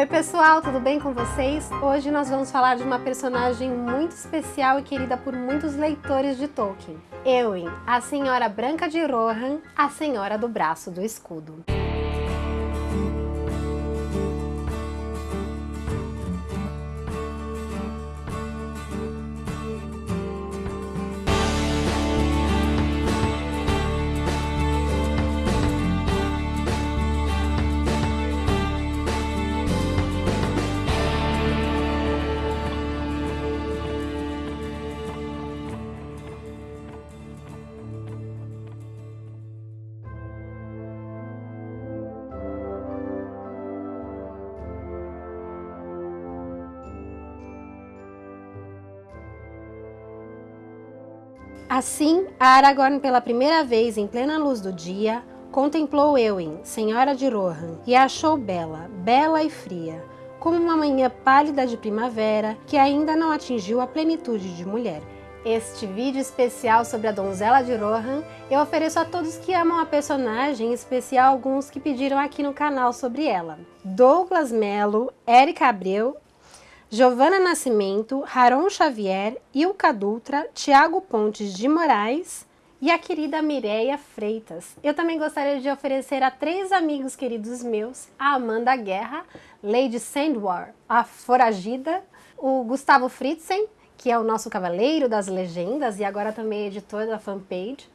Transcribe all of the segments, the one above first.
Oi pessoal, tudo bem com vocês? Hoje nós vamos falar de uma personagem muito especial e querida por muitos leitores de Tolkien. Eowyn, a Senhora Branca de Rohan, a Senhora do Braço do Escudo. Assim, Aragorn, pela primeira vez em plena luz do dia, contemplou Eowyn, senhora de Rohan, e a achou bela, bela e fria, como uma manhã pálida de primavera que ainda não atingiu a plenitude de mulher. Este vídeo especial sobre a donzela de Rohan eu ofereço a todos que amam a personagem, em especial alguns que pediram aqui no canal sobre ela. Douglas Melo, Érica Abreu Giovana Nascimento, Haron Xavier, Ilka Dutra, Tiago Pontes de Moraes e a querida Mireia Freitas. Eu também gostaria de oferecer a três amigos queridos meus, a Amanda Guerra, Lady Sandwar, a Foragida, o Gustavo Fritzen, que é o nosso cavaleiro das legendas e agora também editor da fanpage,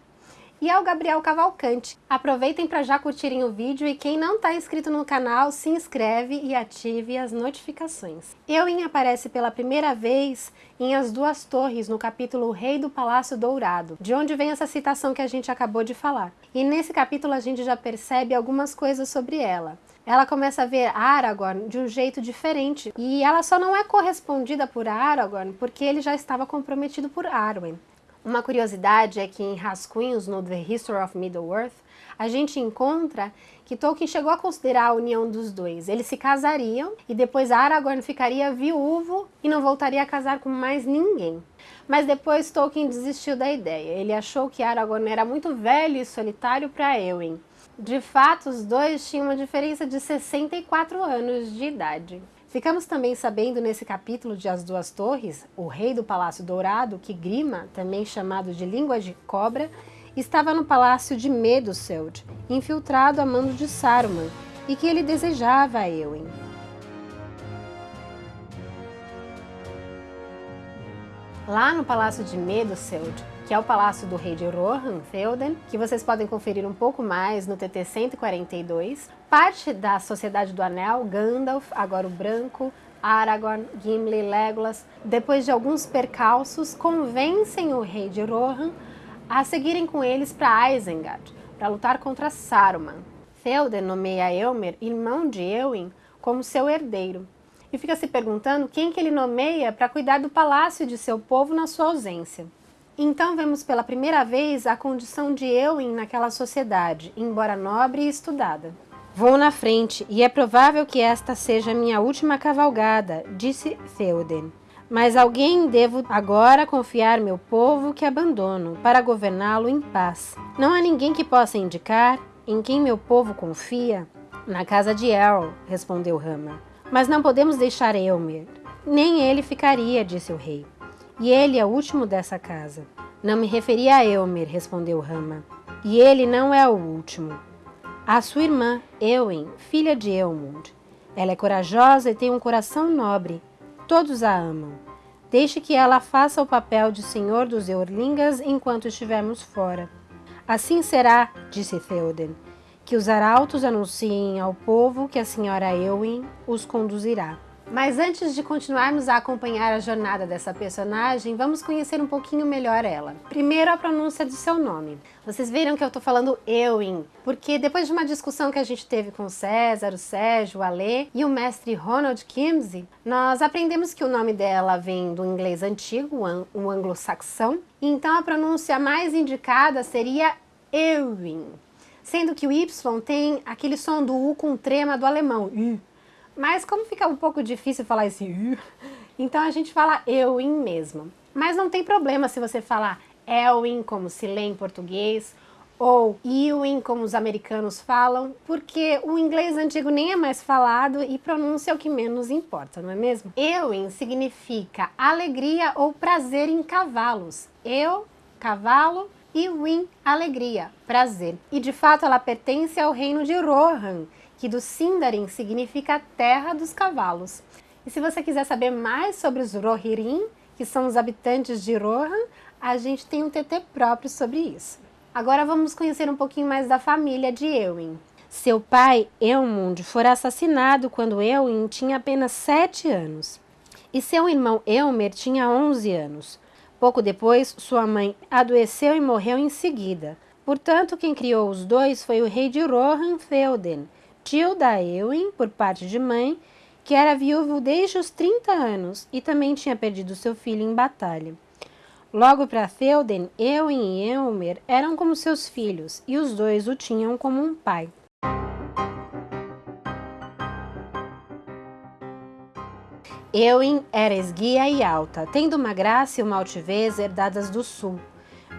e ao Gabriel Cavalcante. Aproveitem para já curtirem o vídeo e quem não está inscrito no canal, se inscreve e ative as notificações. Eowyn aparece pela primeira vez em As Duas Torres, no capítulo O Rei do Palácio Dourado, de onde vem essa citação que a gente acabou de falar. E nesse capítulo a gente já percebe algumas coisas sobre ela. Ela começa a ver Aragorn de um jeito diferente e ela só não é correspondida por Aragorn porque ele já estava comprometido por Arwen. Uma curiosidade é que em rascunhos no The History of Middle-earth, a gente encontra que Tolkien chegou a considerar a união dos dois. Eles se casariam e depois Aragorn ficaria viúvo e não voltaria a casar com mais ninguém. Mas depois Tolkien desistiu da ideia. Ele achou que Aragorn era muito velho e solitário para Eowyn. De fato, os dois tinham uma diferença de 64 anos de idade. Ficamos também sabendo nesse capítulo de As Duas Torres, o rei do Palácio Dourado, que Grima, também chamado de Língua de Cobra, estava no palácio de Meduseld, infiltrado a mando de Saruman, e que ele desejava a Eowyn. Lá no palácio de Meduseld, que é o palácio do rei de Rohan, Theoden, que vocês podem conferir um pouco mais no TT 142. Parte da Sociedade do Anel, Gandalf, agora o Branco, Aragorn, Gimli, Legolas, depois de alguns percalços, convencem o rei de Rohan a seguirem com eles para Isengard, para lutar contra Saruman. Theoden nomeia Elmer, irmão de Eowyn, como seu herdeiro, e fica se perguntando quem que ele nomeia para cuidar do palácio de seu povo na sua ausência. Então vemos pela primeira vez a condição de Eowyn naquela sociedade, embora nobre e estudada. Vou na frente, e é provável que esta seja minha última cavalgada, disse Theoden. Mas alguém devo agora confiar meu povo que abandono, para governá-lo em paz. Não há ninguém que possa indicar em quem meu povo confia? Na casa de Errol, respondeu Rama. Mas não podemos deixar Elmer. Nem ele ficaria, disse o rei e ele é o último dessa casa. Não me referi a Elmer, respondeu Rama, e ele não é o último. A sua irmã, Eowyn, filha de Eomund. Ela é corajosa e tem um coração nobre. Todos a amam. Deixe que ela faça o papel de senhor dos Eorlingas enquanto estivermos fora. Assim será, disse Theoden, que os arautos anunciem ao povo que a senhora Eowyn os conduzirá. Mas antes de continuarmos a acompanhar a jornada dessa personagem, vamos conhecer um pouquinho melhor ela. Primeiro a pronúncia do seu nome. Vocês viram que eu estou falando Eowyn, porque depois de uma discussão que a gente teve com o César, o Sérgio, o Alê e o mestre Ronald Kimsey, nós aprendemos que o nome dela vem do inglês antigo, o anglo-saxão, então a pronúncia mais indicada seria Eowyn, sendo que o Y tem aquele som do U com trema do alemão, U. Mas como fica um pouco difícil falar esse então a gente fala eu mesmo. Mas não tem problema se você falar Elwin, como se lê em português, ou Ewing, como os americanos falam, porque o inglês antigo nem é mais falado e pronúncia é o que menos importa, não é mesmo? Ewing significa alegria ou prazer em cavalos. Eu, cavalo, e Win, alegria, prazer. E de fato ela pertence ao reino de Rohan, que do Sindarin significa terra dos cavalos. E se você quiser saber mais sobre os Rohirrim, que são os habitantes de Rohan, a gente tem um TT próprio sobre isso. Agora vamos conhecer um pouquinho mais da família de Eowyn. Seu pai, Eomund, fora assassinado quando Eowyn tinha apenas 7 anos. E seu irmão Eomer tinha 11 anos. Pouco depois, sua mãe adoeceu e morreu em seguida. Portanto, quem criou os dois foi o rei de Rohan Felden, tio da Eowyn, por parte de mãe, que era viúvo desde os 30 anos e também tinha perdido seu filho em batalha. Logo para Theoden, Eowyn e Eomer eram como seus filhos, e os dois o tinham como um pai. Eowyn era esguia e alta, tendo uma graça e uma altivez herdadas do sul,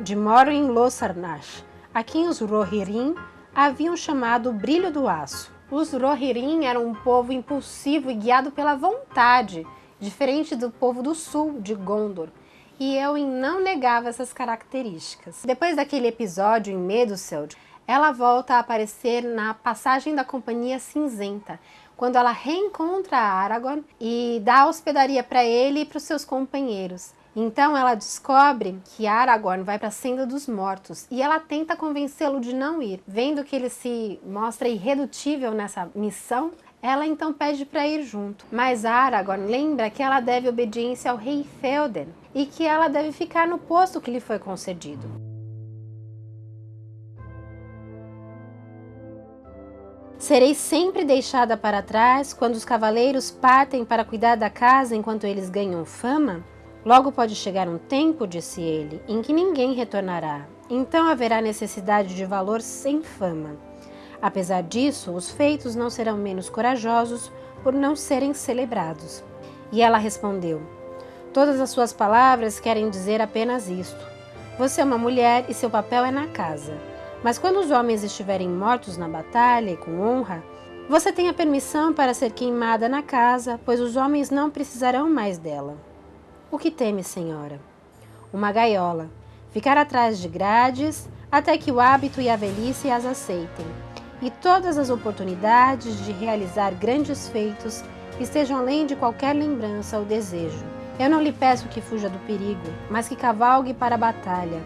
de Morin Lossarnash, a quem os Rohirrim haviam chamado brilho do aço. Os Rohirrim eram um povo impulsivo e guiado pela vontade, diferente do povo do sul, de Gondor, e Eowyn não negava essas características. Depois daquele episódio em Meduseld, ela volta a aparecer na Passagem da Companhia Cinzenta, quando ela reencontra Aragorn e dá hospedaria para ele e para os seus companheiros. Então ela descobre que Aragorn vai para a Senda dos Mortos e ela tenta convencê-lo de não ir. Vendo que ele se mostra irredutível nessa missão, ela então pede para ir junto, mas Aragorn lembra que ela deve obediência ao rei Felden e que ela deve ficar no posto que lhe foi concedido. Serei sempre deixada para trás quando os cavaleiros partem para cuidar da casa enquanto eles ganham fama? Logo pode chegar um tempo, disse ele, em que ninguém retornará. Então haverá necessidade de valor sem fama. Apesar disso, os feitos não serão menos corajosos por não serem celebrados. E ela respondeu, Todas as suas palavras querem dizer apenas isto. Você é uma mulher e seu papel é na casa. Mas quando os homens estiverem mortos na batalha e com honra, você tem a permissão para ser queimada na casa, pois os homens não precisarão mais dela. O que teme, senhora? Uma gaiola. Ficar atrás de grades até que o hábito e a velhice as aceitem e todas as oportunidades de realizar grandes feitos estejam além de qualquer lembrança ou desejo. Eu não lhe peço que fuja do perigo, mas que cavalgue para a batalha,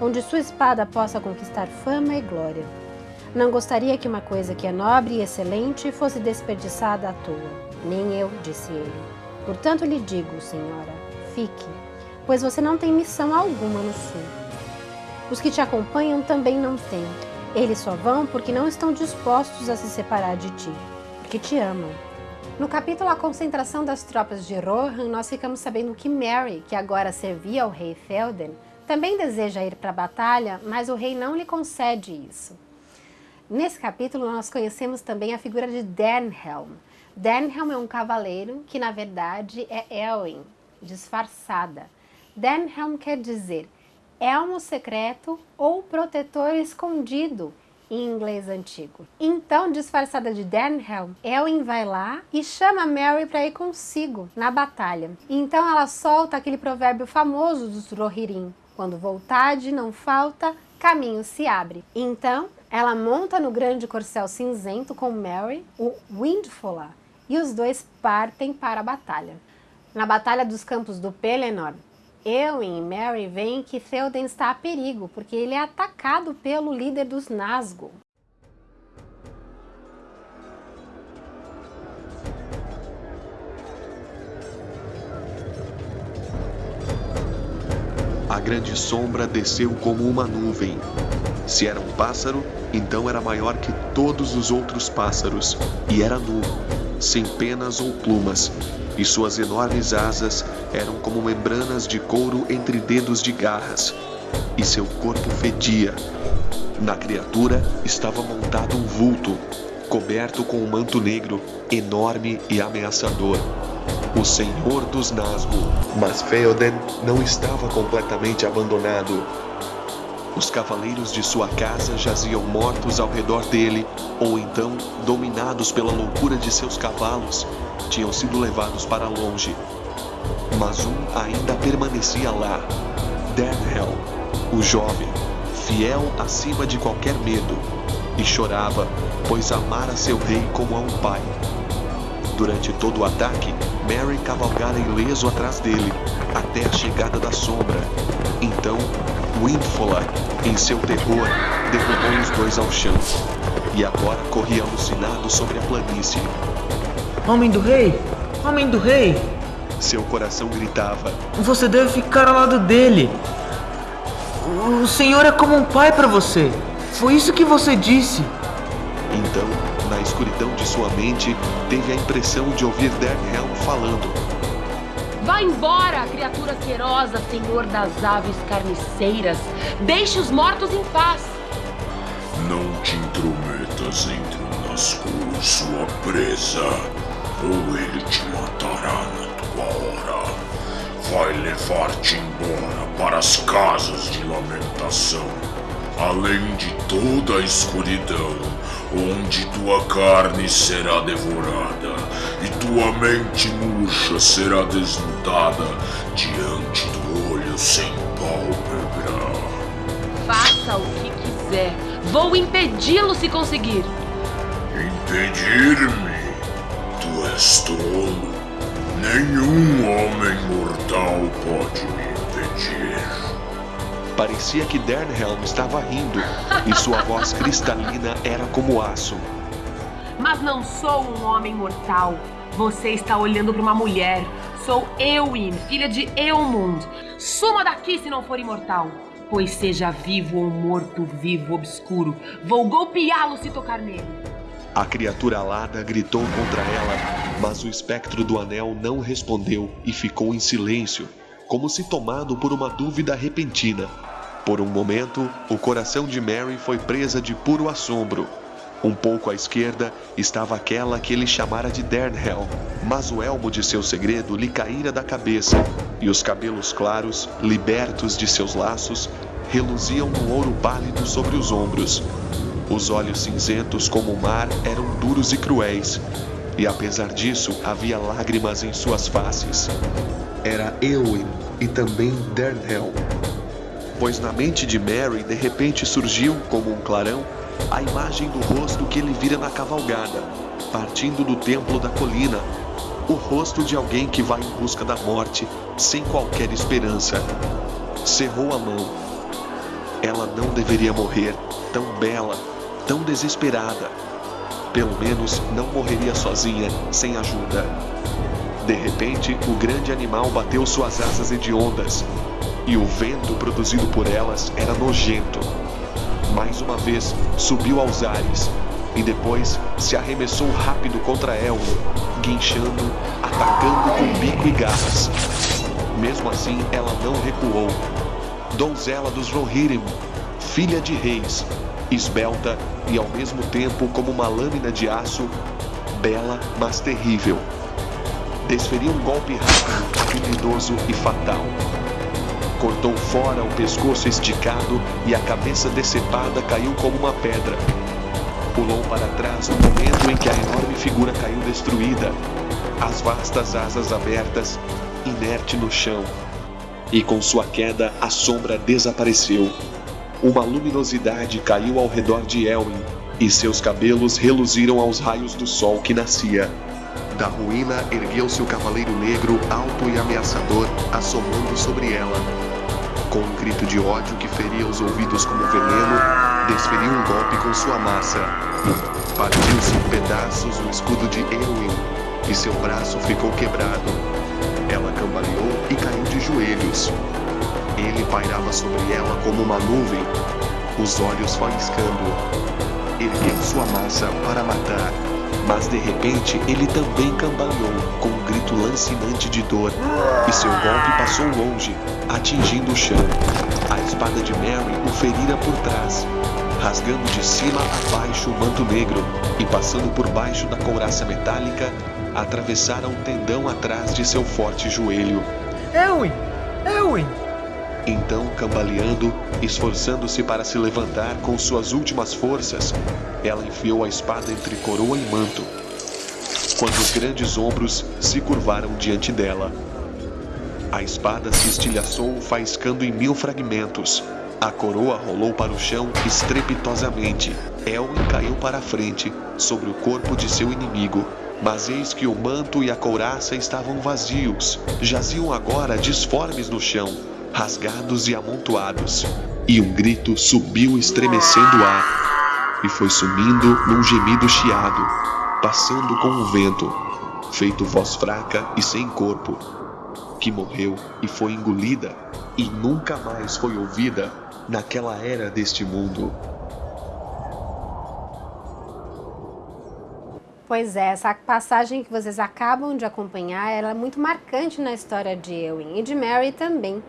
onde sua espada possa conquistar fama e glória. Não gostaria que uma coisa que é nobre e excelente fosse desperdiçada à toa. Nem eu, disse ele. Portanto lhe digo, senhora, fique, pois você não tem missão alguma no sul. Os que te acompanham também não têm, eles só vão porque não estão dispostos a se separar de ti, porque te amam. No capítulo A Concentração das Tropas de Rohan, nós ficamos sabendo que Mary, que agora servia ao rei Felden, também deseja ir para a batalha, mas o rei não lhe concede isso. Nesse capítulo, nós conhecemos também a figura de Denhelm. Denhelm é um cavaleiro que, na verdade, é Elwin, disfarçada. Denhelm quer dizer elmo secreto ou protetor escondido em inglês antigo. Então, disfarçada de Denhelm, Elwin vai lá e chama Mary para ir consigo na batalha. Então ela solta aquele provérbio famoso dos Rohirrim, quando vontade não falta, caminho se abre. Então, ela monta no grande corcel cinzento com Mary, o Windfalla, e os dois partem para a batalha. Na Batalha dos Campos do Pelennor, Eowyn e Mary veem que Theoden está a perigo, porque ele é atacado pelo líder dos Nazgûl. A grande sombra desceu como uma nuvem. Se era um pássaro, então era maior que todos os outros pássaros, e era nu, sem penas ou plumas, e suas enormes asas eram como membranas de couro entre dedos de garras, e seu corpo fedia. Na criatura estava montado um vulto, coberto com um manto negro, enorme e ameaçador. O Senhor dos Nazgûl. Mas Feoden não estava completamente abandonado. Os cavaleiros de sua casa jaziam mortos ao redor dele, ou então, dominados pela loucura de seus cavalos, tinham sido levados para longe. Mas um ainda permanecia lá: Dernhell, o jovem, fiel acima de qualquer medo, e chorava, pois amara seu rei como a um pai. Durante todo o ataque, Mary cavalgara ileso atrás dele, até a chegada da sombra. Então, Windfola, em seu terror, derrubou os dois ao chão. E agora corria alucinado sobre a planície. Homem do rei! Homem do rei! Seu coração gritava. Você deve ficar ao lado dele. O senhor é como um pai para você. Foi isso que você disse. Então, na escuridão de sua mente, teve a impressão de ouvir Dernhelm falando. Vá embora, criatura asquerosa, senhor das aves carniceiras. Deixe os mortos em paz. Não te intrometas entre o nascuro e sua presa, ou ele te matará na tua hora. Vai levar-te embora para as casas de lamentação, além de toda a escuridão onde tua carne será devorada e tua mente murcha será desnudada diante do olho sem pálpebra. Faça o que quiser. Vou impedi-lo se conseguir. Impedir-me? Tu és tolo. Nenhum homem mortal pode me impedir. Parecia que Dernhelm estava rindo e sua voz cristalina era como aço. Mas não sou um homem mortal. Você está olhando para uma mulher. Sou Eowyn, filha de Eomund. Suma daqui se não for imortal. Pois seja vivo ou morto-vivo obscuro, vou golpeá-lo se tocar nele. A criatura alada gritou contra ela, mas o espectro do anel não respondeu e ficou em silêncio, como se tomado por uma dúvida repentina. Por um momento, o coração de Mary foi presa de puro assombro. Um pouco à esquerda estava aquela que ele chamara de Dernhell, mas o elmo de seu segredo lhe caíra da cabeça, e os cabelos claros, libertos de seus laços, reluziam no ouro pálido sobre os ombros. Os olhos cinzentos como o mar eram duros e cruéis, e apesar disso havia lágrimas em suas faces. Era Eowyn e também Dernhell. Pois na mente de Mary de repente surgiu, como um clarão, a imagem do rosto que ele vira na cavalgada, partindo do templo da colina. O rosto de alguém que vai em busca da morte, sem qualquer esperança. Cerrou a mão. Ela não deveria morrer, tão bela, tão desesperada. Pelo menos não morreria sozinha, sem ajuda. De repente, o grande animal bateu suas asas hediondas, e o vento produzido por elas era nojento. Mais uma vez, subiu aos ares, e depois se arremessou rápido contra Elmo, guinchando, atacando com bico e garras. Mesmo assim, ela não recuou. Donzela dos Rohirrim, filha de reis, esbelta e ao mesmo tempo como uma lâmina de aço, bela mas terrível. Desferiu um golpe rápido, habilidoso e fatal. Cortou fora o pescoço esticado e a cabeça decepada caiu como uma pedra. Pulou para trás no momento em que a enorme figura caiu destruída, as vastas asas abertas, inerte no chão. E com sua queda, a sombra desapareceu. Uma luminosidade caiu ao redor de Elwin, e seus cabelos reluziram aos raios do sol que nascia. Da ruína ergueu-se o cavaleiro negro, alto e ameaçador, assomando sobre ela. Com um grito de ódio que feria os ouvidos como veneno, desferiu um golpe com sua massa. Partiu-se em pedaços o escudo de Eowyn, e seu braço ficou quebrado. Ela cambaleou e caiu de joelhos. Ele pairava sobre ela como uma nuvem, os olhos faiscando. Ergueu sua massa para matar, mas de repente ele também cambaleou com um grito lancinante de dor, e seu golpe passou longe, atingindo o chão. A espada de Mary o ferira por trás, rasgando de cima a baixo o manto negro e passando por baixo da couraça metálica, atravessara um tendão atrás de seu forte joelho. Elwin! Elwin! Então, cambaleando, esforçando-se para se levantar com suas últimas forças, ela enfiou a espada entre coroa e manto, quando os grandes ombros se curvaram diante dela. A espada se estilhaçou, faiscando em mil fragmentos. A coroa rolou para o chão estrepitosamente. Elwin caiu para a frente, sobre o corpo de seu inimigo, mas eis que o manto e a couraça estavam vazios, jaziam agora disformes no chão, rasgados e amontoados, e um grito subiu estremecendo o ar, e foi sumindo num gemido chiado, passando com o vento, feito voz fraca e sem corpo, que morreu e foi engolida, e nunca mais foi ouvida naquela era deste mundo. Pois é, essa passagem que vocês acabam de acompanhar, ela é muito marcante na história de Eowyn e de Mary também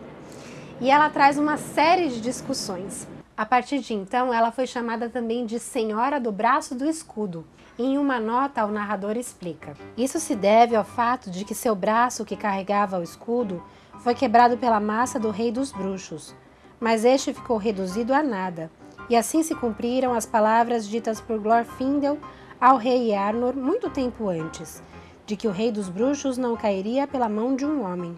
e ela traz uma série de discussões. A partir de então, ela foi chamada também de Senhora do Braço do Escudo. Em uma nota, o narrador explica. Isso se deve ao fato de que seu braço que carregava o escudo foi quebrado pela massa do Rei dos Bruxos, mas este ficou reduzido a nada. E assim se cumpriram as palavras ditas por Glorfindel ao rei Arnor muito tempo antes, de que o Rei dos Bruxos não cairia pela mão de um homem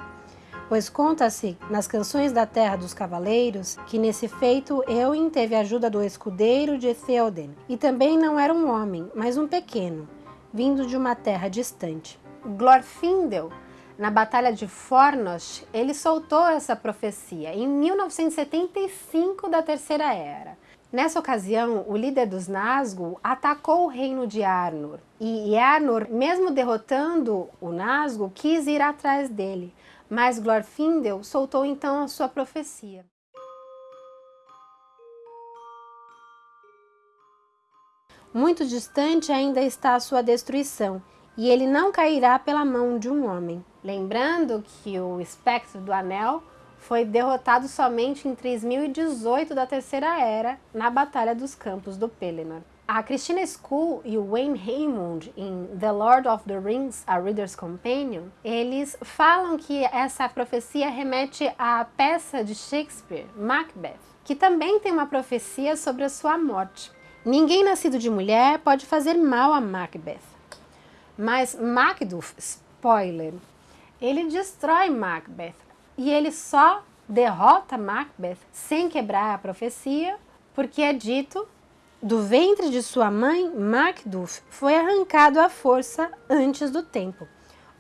pois conta-se nas canções da Terra dos Cavaleiros que nesse feito Eowyn teve a ajuda do escudeiro de Theoden, e também não era um homem, mas um pequeno, vindo de uma terra distante. Glorfindel, na Batalha de Fornos, ele soltou essa profecia em 1975 da Terceira Era. Nessa ocasião, o líder dos Nazgûl atacou o reino de Arnor, e Arnor, mesmo derrotando o Nazgûl, quis ir atrás dele, mas Glorfindel soltou então a sua profecia. Muito distante ainda está a sua destruição, e ele não cairá pela mão de um homem. Lembrando que o espectro do anel foi derrotado somente em 3018 da Terceira Era, na Batalha dos Campos do Pelennor. A Christina School e o Wayne Raymond em The Lord of the Rings, A Reader's Companion, eles falam que essa profecia remete à peça de Shakespeare, Macbeth, que também tem uma profecia sobre a sua morte. Ninguém nascido de mulher pode fazer mal a Macbeth. Mas Macduff, spoiler, ele destrói Macbeth e ele só derrota Macbeth sem quebrar a profecia, porque é dito do ventre de sua mãe, Macduff foi arrancado à força antes do tempo.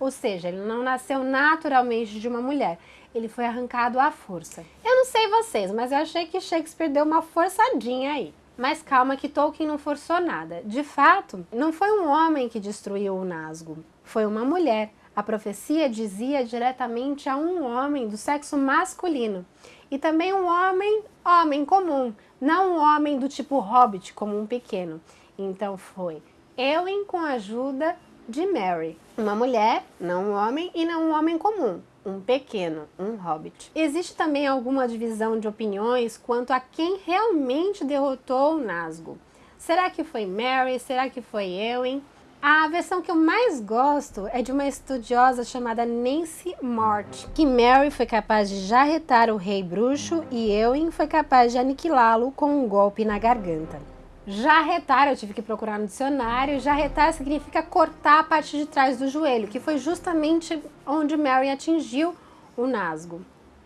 Ou seja, ele não nasceu naturalmente de uma mulher, ele foi arrancado à força. Eu não sei vocês, mas eu achei que Shakespeare deu uma forçadinha aí. Mas calma que Tolkien não forçou nada. De fato, não foi um homem que destruiu o Nazgûl, foi uma mulher. A profecia dizia diretamente a um homem do sexo masculino e também um homem, homem comum, não um homem do tipo hobbit, como um pequeno. Então foi Eowyn com a ajuda de Mary, uma mulher, não um homem, e não um homem comum, um pequeno, um hobbit. Existe também alguma divisão de opiniões quanto a quem realmente derrotou o Nazgûl. Será que foi Mary? Será que foi Eowyn? A versão que eu mais gosto é de uma estudiosa chamada Nancy Mort, que Mary foi capaz de jarretar o rei bruxo e Eowyn foi capaz de aniquilá-lo com um golpe na garganta. Jarretar, eu tive que procurar no dicionário, jarretar significa cortar a parte de trás do joelho, que foi justamente onde Mary atingiu o nasgo.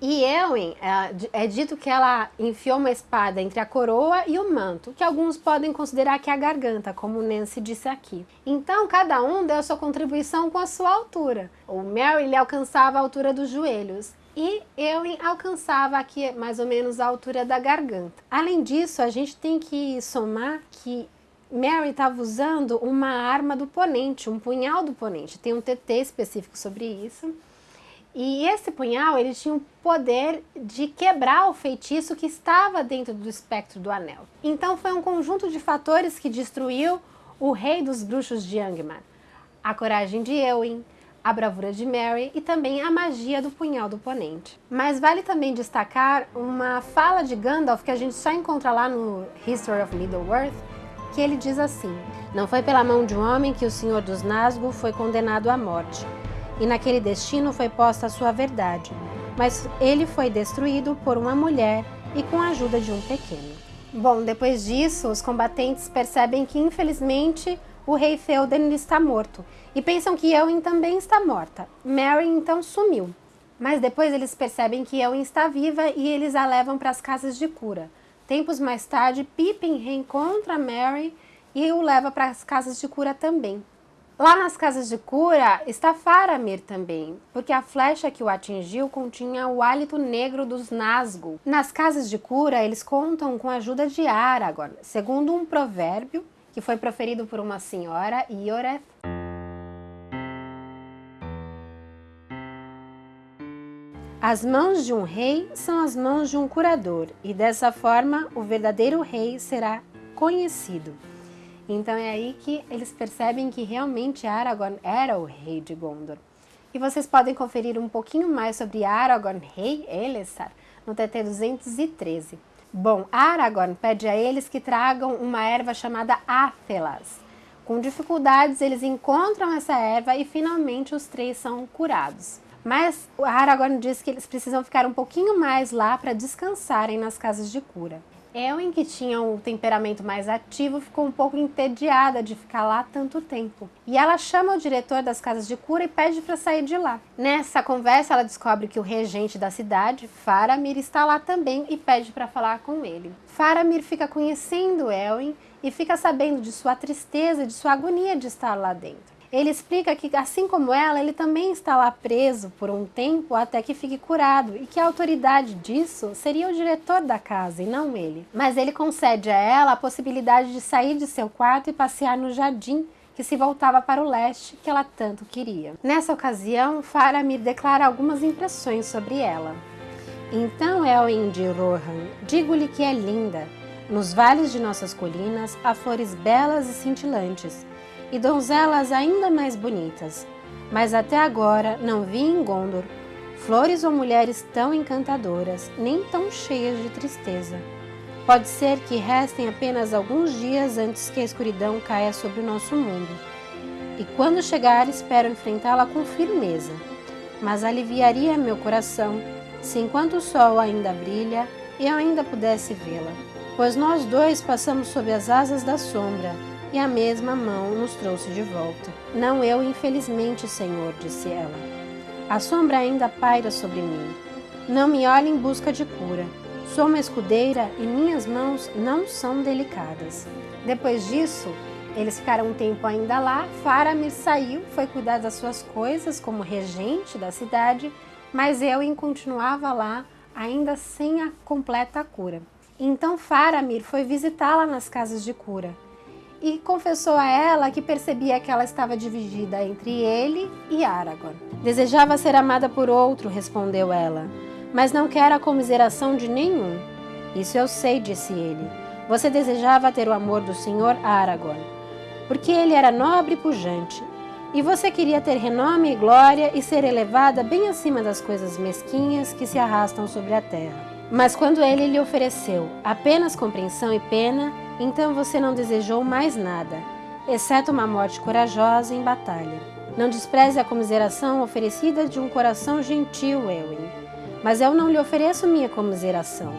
E Eowyn, é, é, dito que ela enfiou uma espada entre a coroa e o manto, que alguns podem considerar que é a garganta, como Nancy disse aqui. Então, cada um deu sua contribuição com a sua altura. O lhe alcançava a altura dos joelhos e Eowyn alcançava aqui mais ou menos a altura da garganta. Além disso, a gente tem que somar que Mary estava usando uma arma do ponente, um punhal do ponente. Tem um TT específico sobre isso. E esse punhal, ele tinha o poder de quebrar o feitiço que estava dentro do espectro do anel. Então foi um conjunto de fatores que destruiu o rei dos bruxos de Angmar. A coragem de Eowyn, a bravura de Mary e também a magia do punhal do oponente. Mas vale também destacar uma fala de Gandalf que a gente só encontra lá no History of Middle-earth, que ele diz assim, Não foi pela mão de um homem que o Senhor dos Nazgûl foi condenado à morte, e naquele destino foi posta a sua verdade. mas ele foi destruído por uma mulher e com a ajuda de um pequeno. Bom, depois disso, os combatentes percebem que infelizmente o rei Theoden está morto e pensam que Eowyn também está morta. Mary então sumiu. Mas depois eles percebem que Eowyn está viva e eles a levam para as casas de cura. Tempos mais tarde, Pippin reencontra Mary e o leva para as casas de cura também. Lá nas casas de cura está Faramir também, porque a flecha que o atingiu continha o hálito negro dos Nazgûl. Nas casas de cura, eles contam com a ajuda de Aragorn, segundo um provérbio que foi proferido por uma senhora, Ioreth. As mãos de um rei são as mãos de um curador, e dessa forma o verdadeiro rei será conhecido. Então é aí que eles percebem que realmente Aragorn era o rei de Gondor. E vocês podem conferir um pouquinho mais sobre Aragorn, rei Elessar, no TT 213. Bom, Aragorn pede a eles que tragam uma erva chamada Athelas. Com dificuldades, eles encontram essa erva e finalmente os três são curados. Mas Aragorn diz que eles precisam ficar um pouquinho mais lá para descansarem nas casas de cura. Eowyn, que tinha um temperamento mais ativo, ficou um pouco entediada de ficar lá tanto tempo. E ela chama o diretor das casas de cura e pede para sair de lá. Nessa conversa, ela descobre que o regente da cidade, Faramir, está lá também e pede para falar com ele. Faramir fica conhecendo Eowyn e fica sabendo de sua tristeza, de sua agonia de estar lá dentro. Ele explica que, assim como ela, ele também está lá preso por um tempo até que fique curado e que a autoridade disso seria o diretor da casa e não ele. Mas ele concede a ela a possibilidade de sair de seu quarto e passear no jardim que se voltava para o leste que ela tanto queria. Nessa ocasião, Faramir declara algumas impressões sobre ela. Então, Elwin Rohan, digo-lhe que é linda. Nos vales de nossas colinas há flores belas e cintilantes, e donzelas ainda mais bonitas, mas até agora não vi em Gondor flores ou mulheres tão encantadoras, nem tão cheias de tristeza. Pode ser que restem apenas alguns dias antes que a escuridão caia sobre o nosso mundo. E quando chegar, espero enfrentá-la com firmeza. Mas aliviaria meu coração se, enquanto o sol ainda brilha, eu ainda pudesse vê-la. Pois nós dois passamos sob as asas da sombra e a mesma mão nos trouxe de volta. Não eu, infelizmente, Senhor, disse ela. A sombra ainda paira sobre mim. Não me olhe em busca de cura. Sou uma escudeira e minhas mãos não são delicadas. Depois disso, eles ficaram um tempo ainda lá. Faramir saiu, foi cuidar das suas coisas como regente da cidade, mas Elwin continuava lá, ainda sem a completa cura. Então Faramir foi visitá-la nas casas de cura e confessou a ela que percebia que ela estava dividida entre ele e Aragorn. Desejava ser amada por outro, respondeu ela, mas não quer a comiseração de nenhum. Isso eu sei, disse ele. Você desejava ter o amor do senhor Aragorn, porque ele era nobre e pujante, e você queria ter renome e glória e ser elevada bem acima das coisas mesquinhas que se arrastam sobre a terra. Mas quando ele lhe ofereceu apenas compreensão e pena, então você não desejou mais nada, exceto uma morte corajosa em batalha. Não despreze a comiseração oferecida de um coração gentil, Elwin. Mas eu não lhe ofereço minha comiseração,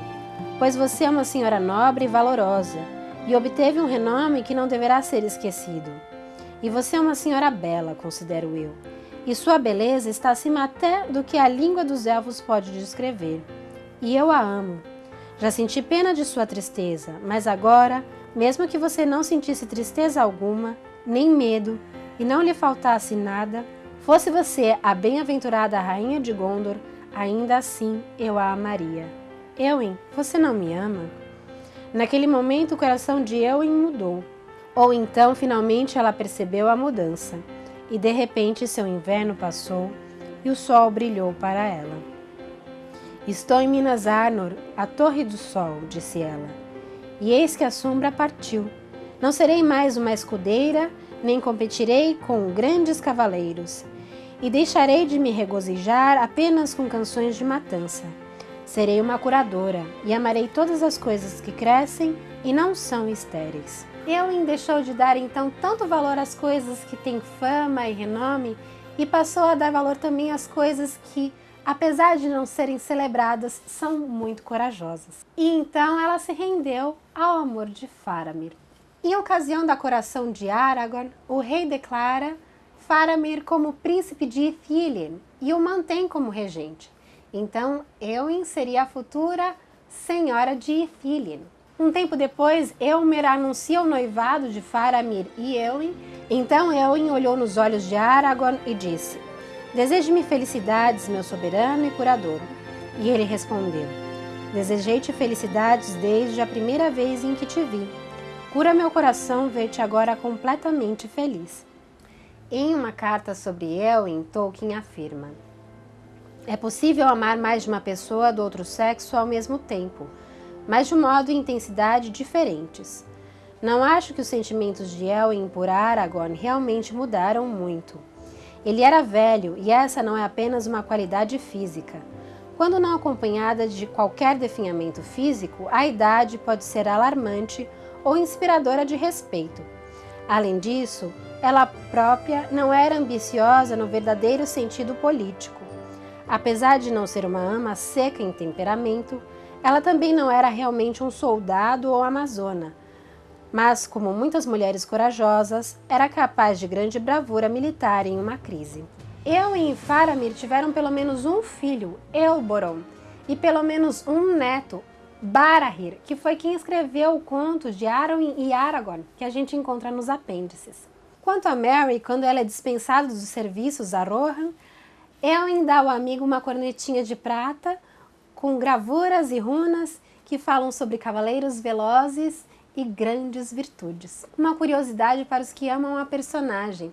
pois você é uma senhora nobre e valorosa, e obteve um renome que não deverá ser esquecido. E você é uma senhora bela, considero eu, e sua beleza está acima até do que a língua dos elfos pode descrever. E eu a amo, já senti pena de sua tristeza, mas agora, mesmo que você não sentisse tristeza alguma, nem medo, e não lhe faltasse nada, fosse você a bem-aventurada rainha de Gondor, ainda assim eu a amaria. Eowyn, você não me ama? Naquele momento o coração de Eowyn mudou. Ou então finalmente ela percebeu a mudança, e de repente seu inverno passou e o sol brilhou para ela. Estou em Minas Arnor, a Torre do Sol, disse ela. E eis que a sombra partiu. Não serei mais uma escudeira, nem competirei com grandes cavaleiros. E deixarei de me regozijar apenas com canções de matança. Serei uma curadora e amarei todas as coisas que crescem e não são estéreis. Eowyn deixou de dar então tanto valor às coisas que têm fama e renome e passou a dar valor também às coisas que apesar de não serem celebradas, são muito corajosas. E então ela se rendeu ao amor de Faramir. Em ocasião da coração de Aragorn, o rei declara Faramir como príncipe de Ithilien e o mantém como regente. Então, Eowyn seria a futura senhora de Ithilien. Um tempo depois, Elmer anuncia o noivado de Faramir e Eowyn. Então Eowyn olhou nos olhos de Aragorn e disse: Deseje-me felicidades, meu soberano e curador. E ele respondeu: Desejei-te felicidades desde a primeira vez em que te vi. Cura meu coração ver-te agora completamente feliz. Em uma carta sobre Elwin, Tolkien afirma: É possível amar mais de uma pessoa do outro sexo ao mesmo tempo, mas de modo e intensidade diferentes. Não acho que os sentimentos de Elwin por Aragorn realmente mudaram muito. Ele era velho e essa não é apenas uma qualidade física. Quando não acompanhada de qualquer definhamento físico, a idade pode ser alarmante ou inspiradora de respeito. Além disso, ela própria não era ambiciosa no verdadeiro sentido político. Apesar de não ser uma ama seca em temperamento, ela também não era realmente um soldado ou amazona, mas, como muitas mulheres corajosas, era capaz de grande bravura militar em uma crise. Eu e Faramir tiveram pelo menos um filho, Elboron, e pelo menos um neto, Barahir, que foi quem escreveu o conto de Arwen e Aragorn, que a gente encontra nos apêndices. Quanto a Mary, quando ela é dispensada dos serviços a Rohan, Eowyn dá ao amigo uma cornetinha de prata com gravuras e runas que falam sobre cavaleiros velozes e grandes virtudes. Uma curiosidade para os que amam a personagem.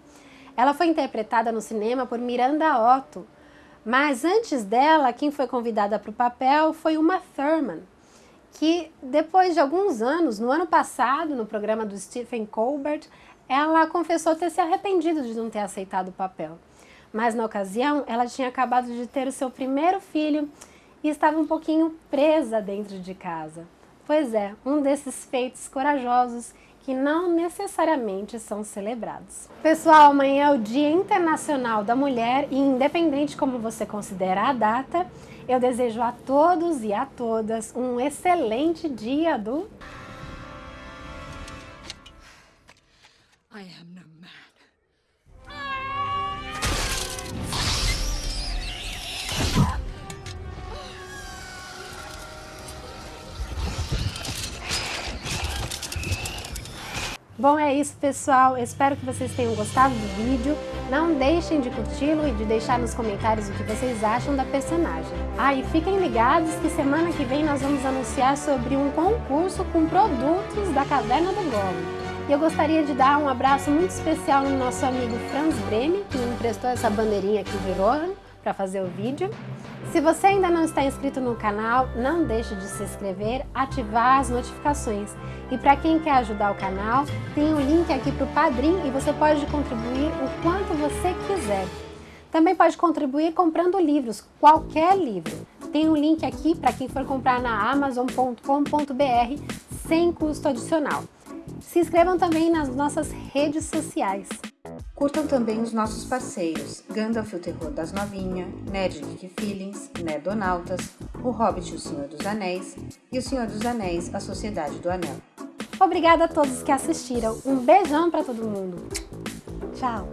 Ela foi interpretada no cinema por Miranda Otto, mas antes dela, quem foi convidada para o papel foi uma Thurman, que depois de alguns anos, no ano passado, no programa do Stephen Colbert, ela confessou ter se arrependido de não ter aceitado o papel. Mas na ocasião, ela tinha acabado de ter o seu primeiro filho e estava um pouquinho presa dentro de casa. Pois é, um desses feitos corajosos que não necessariamente são celebrados. Pessoal, amanhã é o Dia Internacional da Mulher e independente como você considera a data, eu desejo a todos e a todas um excelente dia do... I am no Bom, é isso, pessoal. espero que vocês tenham gostado do vídeo. Não deixem de curti-lo e de deixar nos comentários o que vocês acham da personagem. Ah, e fiquem ligados que semana que vem nós vamos anunciar sobre um concurso com produtos da Caverna do Goblin. E eu gostaria de dar um abraço muito especial no nosso amigo Franz Breme, que me emprestou essa bandeirinha aqui de Rohan para fazer o vídeo. Se você ainda não está inscrito no canal, não deixe de se inscrever, ativar as notificações. E para quem quer ajudar o canal, tem um link aqui para o Padrim e você pode contribuir o quanto você quiser. Também pode contribuir comprando livros, qualquer livro. Tem um link aqui para quem for comprar na amazon.com.br sem custo adicional. Se inscrevam também nas nossas redes sociais. Curtam também os nossos parceiros, Gandalf o Terror das Novinha, Nerd Geek Feelings, Nedonautas, O Hobbit e o Senhor dos Anéis e O Senhor dos Anéis, A Sociedade do Anel. Obrigada a todos que assistiram. Um beijão para todo mundo. Tchau.